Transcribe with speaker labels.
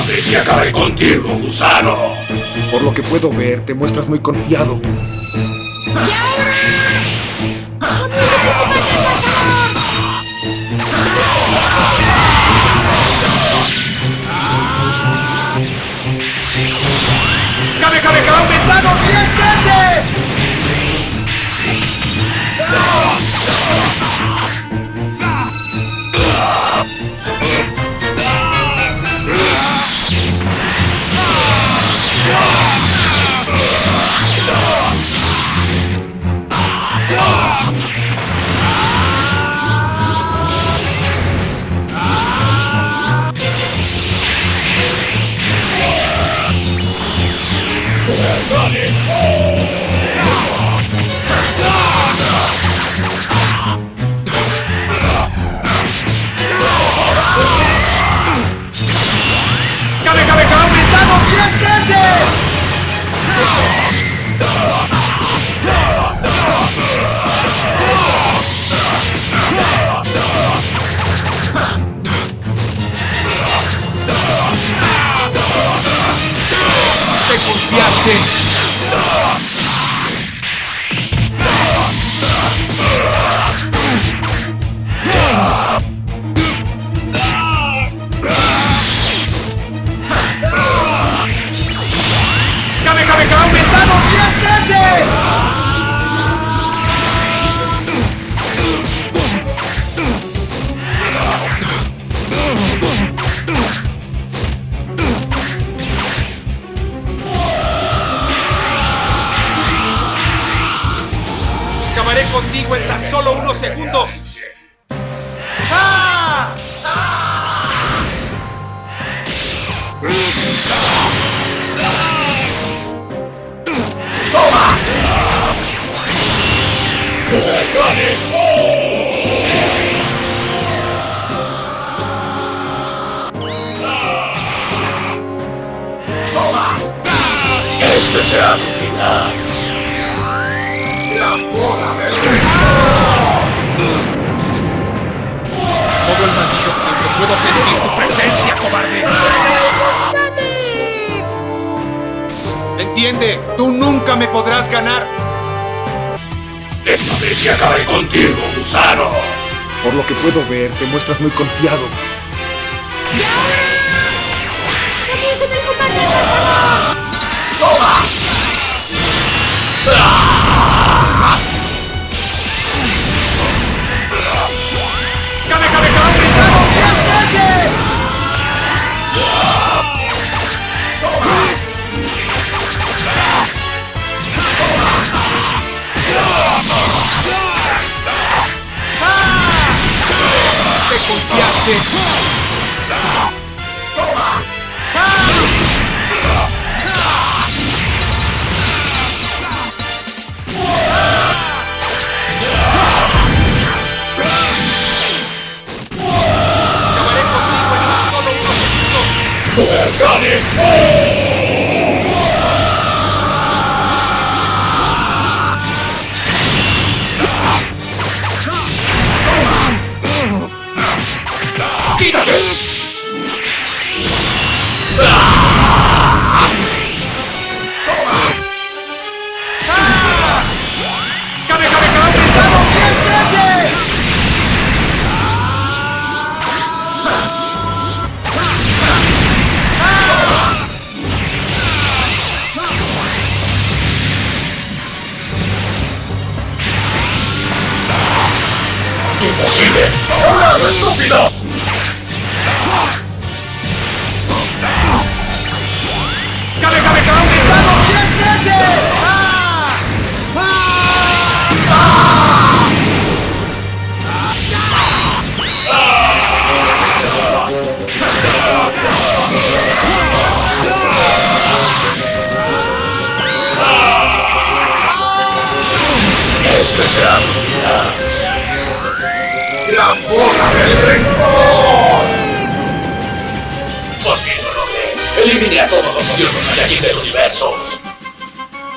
Speaker 1: Déjame si acabaré contigo, gusano.
Speaker 2: Por lo que puedo ver, te muestras muy confiado.
Speaker 3: Aumentado 10 veces!
Speaker 2: ¡Te confiaste! Acabaré contigo en tan solo unos segundos.
Speaker 1: Este será tu final.
Speaker 2: Todo el maldito tiempo puedo sentir tu presencia, cobarde. Entiende, tú nunca me podrás ganar.
Speaker 1: Déjame si acabaré contigo, gusano.
Speaker 2: Por lo que puedo ver, te muestras muy confiado.
Speaker 4: ¡Y ahora! ¡Comienza el combate, por favor!
Speaker 2: Confiaste! Acabaré contigo
Speaker 1: ¡Imposible! ¡Ahora, estúpido!
Speaker 3: ¡Kamehameha aumentado 10 veces! ¡Ah!
Speaker 1: Este ¡La bola del rencor! ¿Por qué no lo ve? Elimine a todos los odiosos Saiyajin del universo.